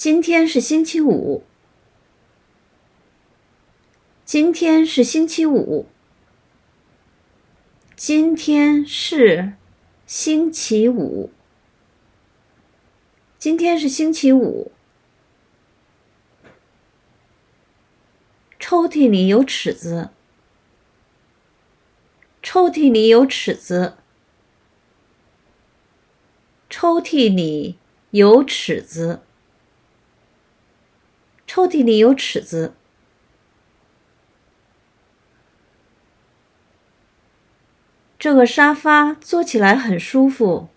今天是星期五。今天是星期五。今天是星期五。今天是星期五。抽屉里有尺子。抽屉里有尺子。抽屉里有尺子。抽屉里有尺子。这个沙发坐起来很舒服。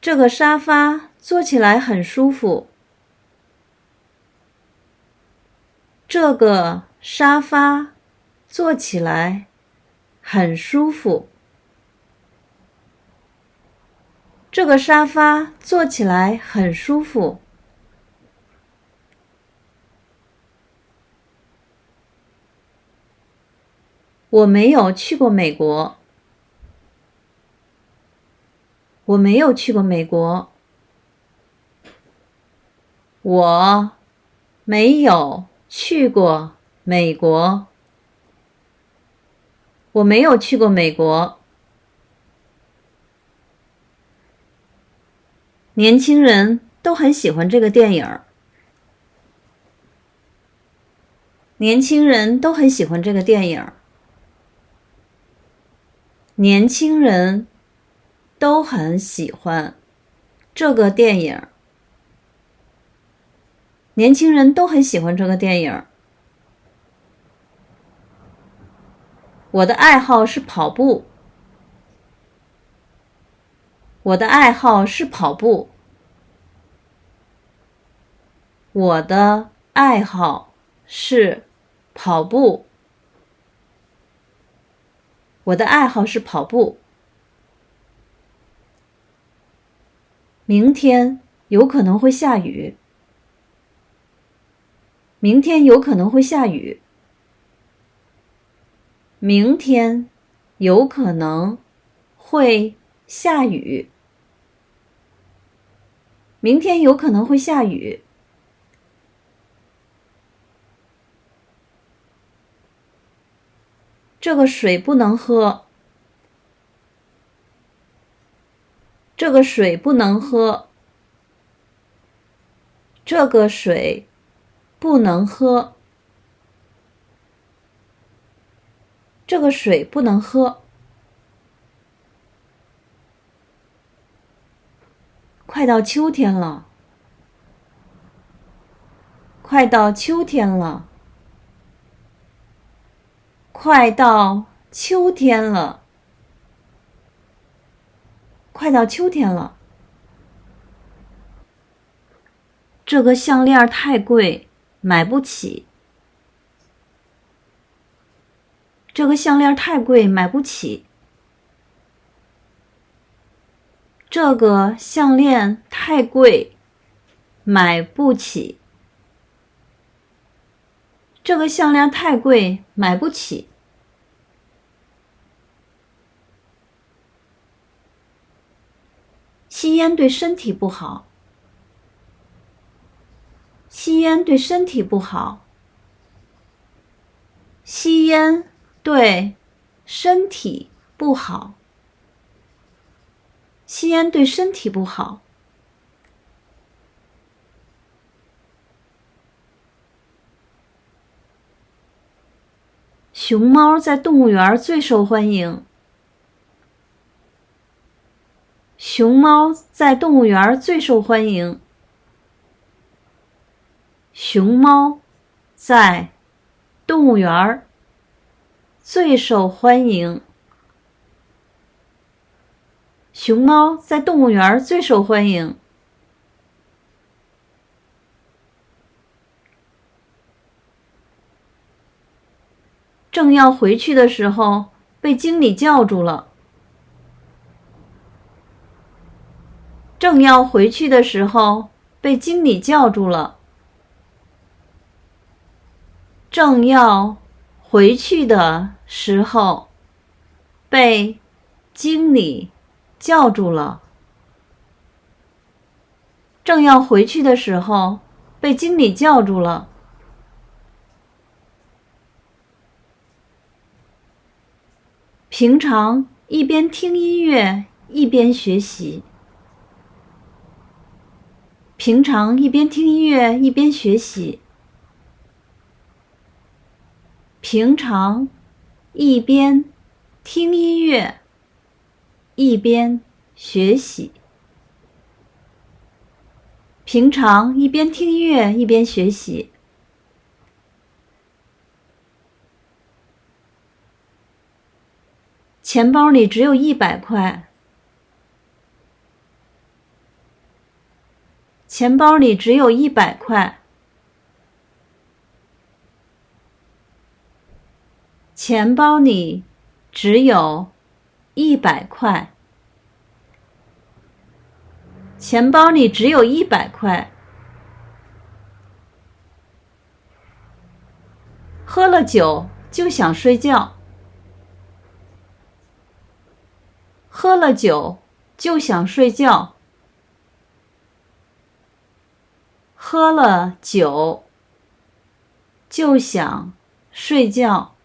这个沙发坐起来很舒服。这个沙发坐起来很舒服。这个沙发坐起来很舒服。我没有去过美国。我没有去过美国。我没有去过美国。我没有去过美国。年轻人都很喜欢这个电影。年轻人都很喜欢这个电影。年轻人都很喜欢这个电影。年轻人都很喜欢这个电影。我的爱好是跑步。我的爱好是跑步。我的爱好是跑步。我的爱好是跑步。明天有可能会下雨。明天有可能会下雨。明天有可能会下雨。明天有可能会下雨。这个水不能喝。这个水不能喝。这个水不能喝。这个水不能喝。快到秋天了。快到秋天了。快到秋天了，快到秋天了。这个项链太贵，买不起。这个项链太贵，买不起。这个项链太贵，买不起。这个项链太贵，买不起。吸烟对身体不好。吸烟对身体不好。吸烟对身体不好。吸烟对身体不好。熊猫在动物园最受欢迎。熊猫在动物园最受欢迎。熊猫在动物园最受欢迎。熊猫在动物园最受欢迎。正要回去的时候，被经理叫住了。正要回去的时候，被经理叫住了。正要回去的时候，被经理叫住了。正要回去的时候，被经理叫住了。平常一边听音乐一边学习。平常一边听音乐一边学习。平常一边听音乐一边学习。平常一边听音乐一边学习。钱包里只有一百块。钱包里只有一百块。钱包里只有一百块。钱包里只有一百块。喝了酒就想睡觉。喝了酒就想睡觉。喝了酒就想睡觉。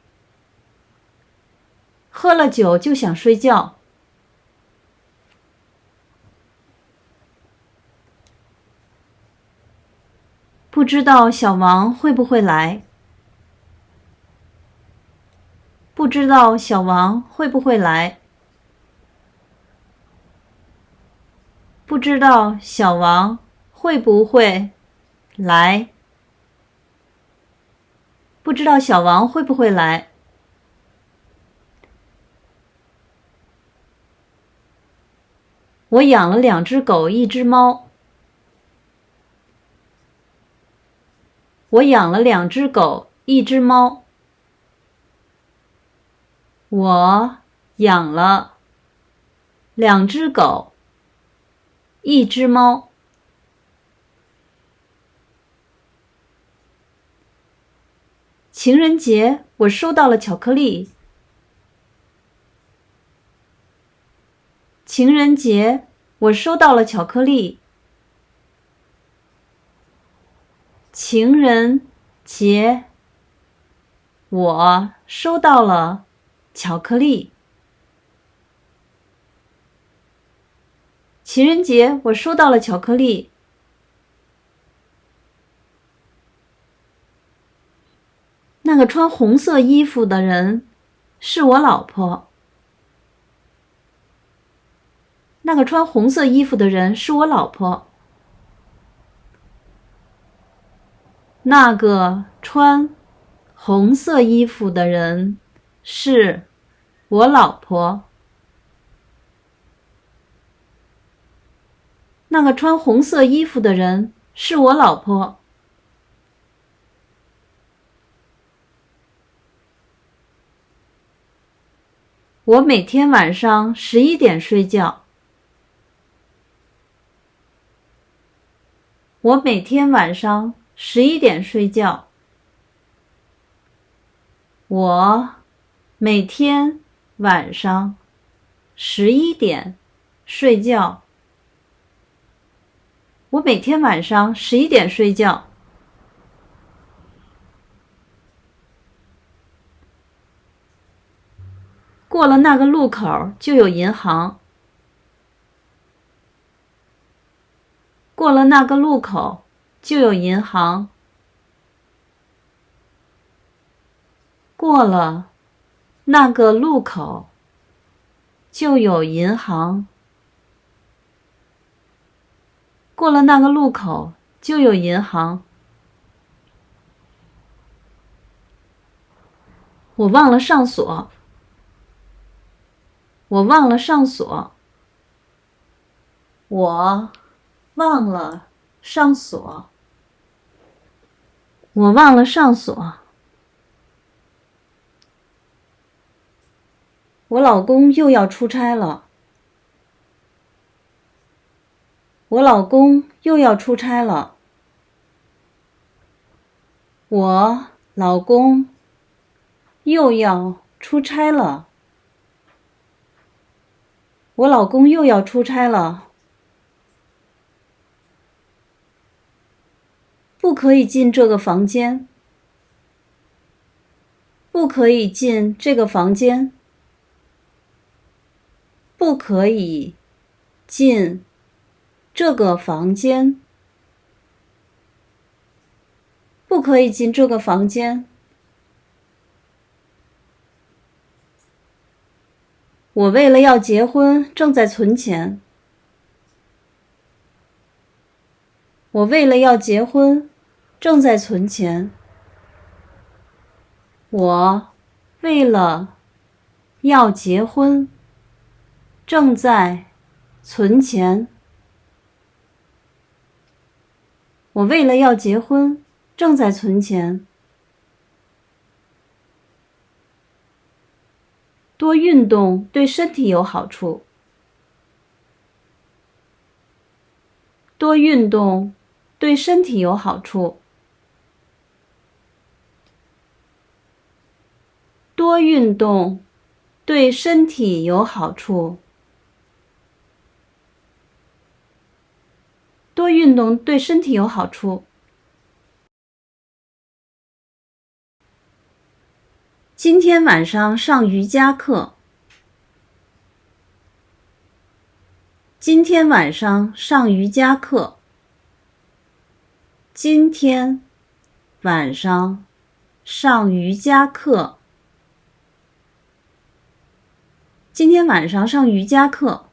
喝了酒就想睡觉。不知道小王会不会来？不知道小王会不会来？不知道小王会不会来？不知道小王会不会来？我养了两只狗，一只猫。我养了两只狗，一只猫。我养了两只狗，一只猫。情人节，我收到了巧克力。情人节，我收到了巧克力。情人节，我收到了巧克力。情人节，我收到了巧克力。那个穿红色衣服的人是我老婆。那个穿红色衣服的人是我老婆。那个穿红色衣服的人是我老婆。那个穿红色衣服的人是我老婆。我每天晚上十一点睡觉。我每天晚上。十一点睡觉。我每天晚上十一点睡觉。我每天晚上十一点睡觉。过了那个路口就有银行。过了那个路口。就有银行。过了那个路口，就有银行。过了那个路口，就有银行。我忘了上锁。我忘了上锁。我忘了上锁。我忘了上锁。我老公又要出差了。我老公又要出差了。我老公又要出差了。我老公又要出差了。不可以进这个房间。不可以进这个房间。不可以进这个房间。不可以进这个房间。我为了要结婚，正在存钱。我为了要结婚，正在存钱。我为了要结婚，正在存钱。我为了要结婚，正在存钱。多运动对身体有好处。多运动对身体有好处。多运动对身体有好处。多运动对身体有好处。今天晚上上瑜伽课。今天晚上上瑜伽课。今天晚上上瑜伽课。今天晚上上瑜伽课。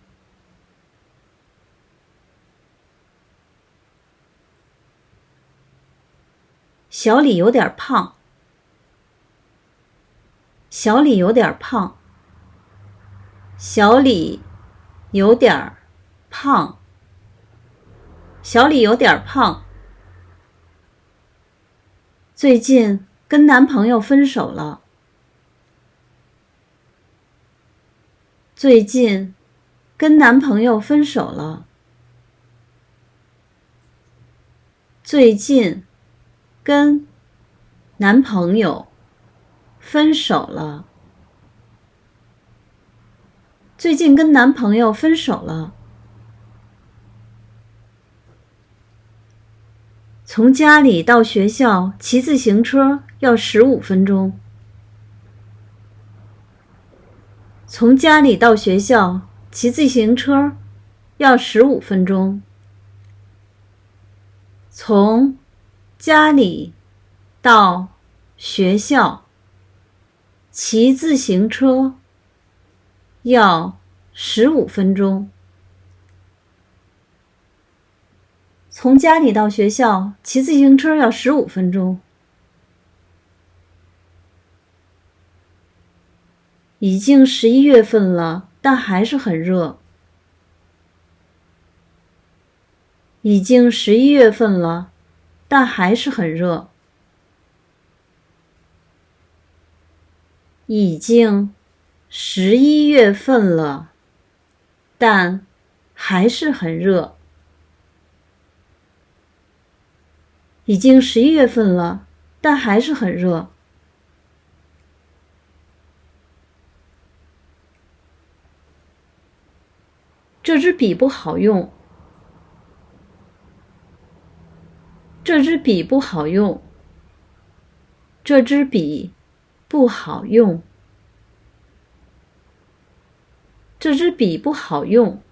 小李有点胖。小李有点胖。小李有点胖。小李有点胖。最近跟男朋友分手了。最近跟男朋友分手了。最近跟男朋友。分手了。最近跟男朋友分手了。从家里到学校骑自行车要十五分钟。从家里到学校骑自行车要十五分钟。从家里到学校。骑自行车要十五分钟。从家里到学校骑自行车要十五分钟。已经十一月份了，但还是很热。已经十一月份了，但还是很热。已经十一月份了，但还是很热。已经十一月份了，但还是很热。这支笔不好用。这支笔不好用。这支笔。不好用，这支笔不好用。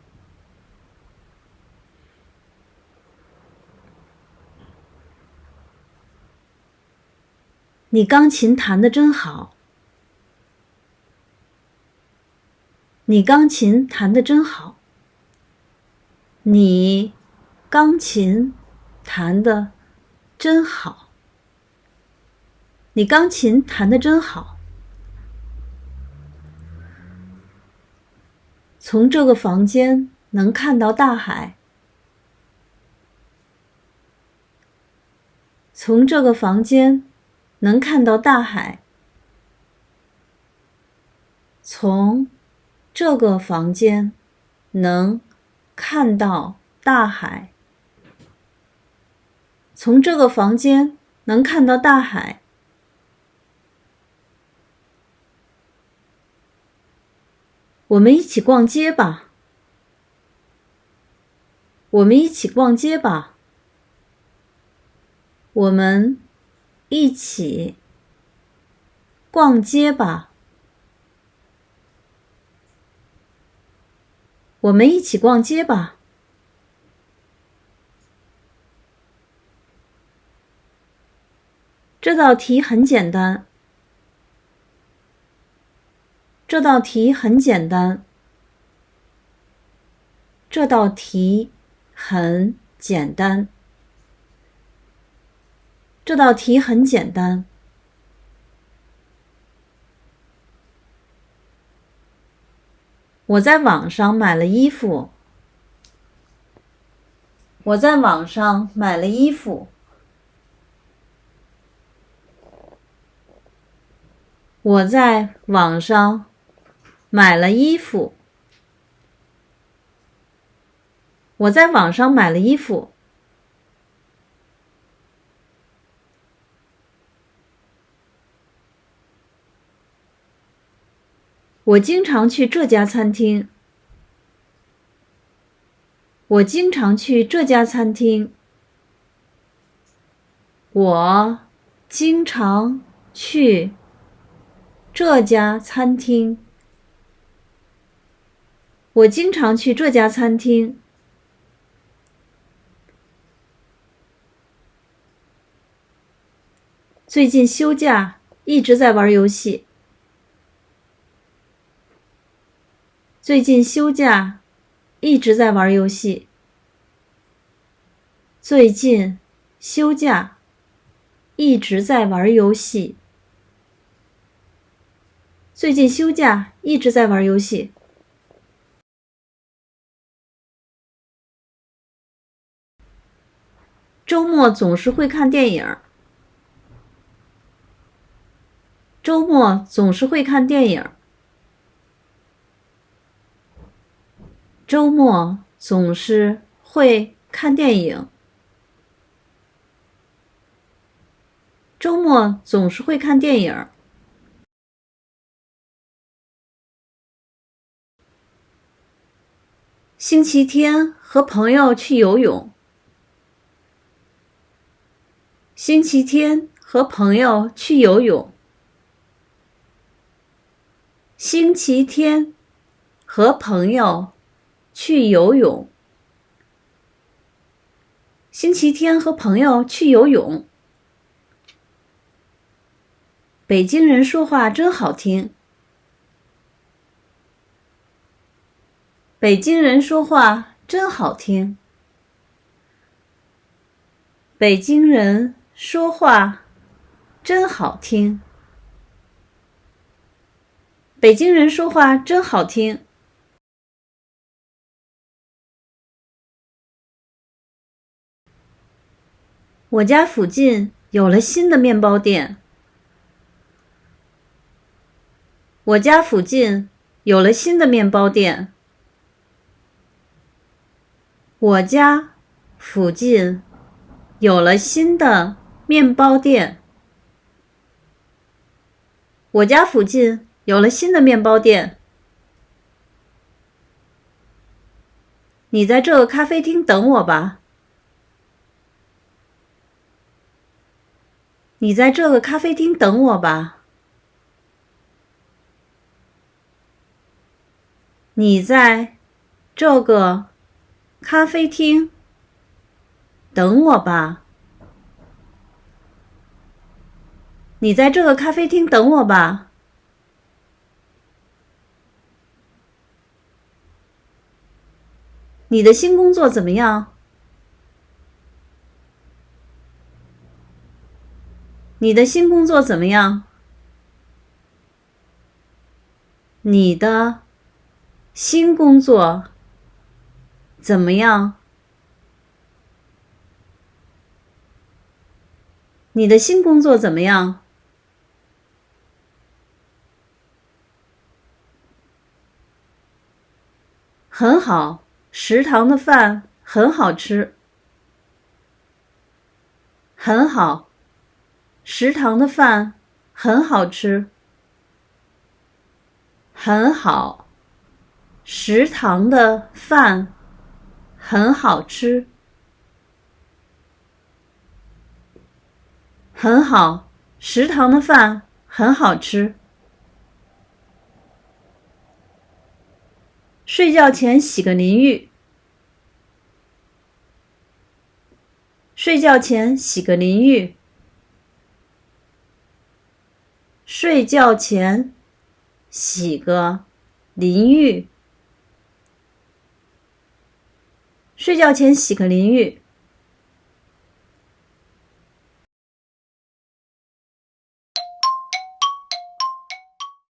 你钢琴弹的真好，你钢琴弹的真好，你钢琴弹的真好。你钢琴弹的真好。从这个房间能看到大海。从这个房间能看到大海。从这个房间能看到大海。从这个房间能看到大海。我们一起逛街吧。我们一起逛街吧。我们一起逛街吧。我们一起逛街吧。这道题很简单。这道题很简单。这道题很简单。这道题很简单。我在网上买了衣服。我在网上买了衣服。我在网上买了衣服。我在网上买了衣服。我经常去这家餐厅。我经常去这家餐厅。我经常去这家餐厅。我经常去这家餐厅。最近休假，一直在玩游戏。最近休假，一直在玩游戏。最近休假，一直在玩游戏。最近休假，一直在玩游戏。周末总是会看电影。周末总是会看电影。周末总是会看电影。周末总是会看电影。星期天和朋友去游泳。星期天和朋友去游泳。星期天和朋友。去游泳。星期天和朋友去游泳。北京人说话真好听。北京人说话真好听。北京人说话真好听。北京人说话真好听。我家附近有了新的面包店。我家附近有了新的面包店。我家附近有了新的面包店。我家附近有了新的面包店。你在这个咖啡厅等我吧。你在这个咖啡厅等我吧。你在这个咖啡厅等我吧。你在这个咖啡厅等我吧。你的新工作怎么样？你的新工作怎么样？你的新工作怎么样？你的新工作怎么样？很好，食堂的饭很好吃。很好。食堂的饭很好吃，很好。食堂的饭很好吃，很好，食堂的饭很好吃。睡觉前洗个淋浴。睡觉前洗个淋浴。睡觉前洗个淋浴。睡觉前洗个淋浴。